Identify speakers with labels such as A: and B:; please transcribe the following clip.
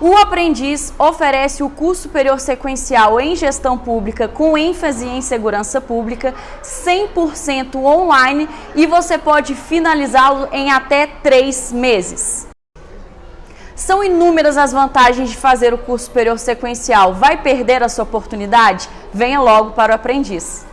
A: O Aprendiz oferece o curso superior sequencial em gestão pública com ênfase em segurança pública, 100% online e você pode finalizá-lo em até três meses. São inúmeras as vantagens de fazer o curso superior sequencial. Vai perder a sua oportunidade? Venha logo para o Aprendiz.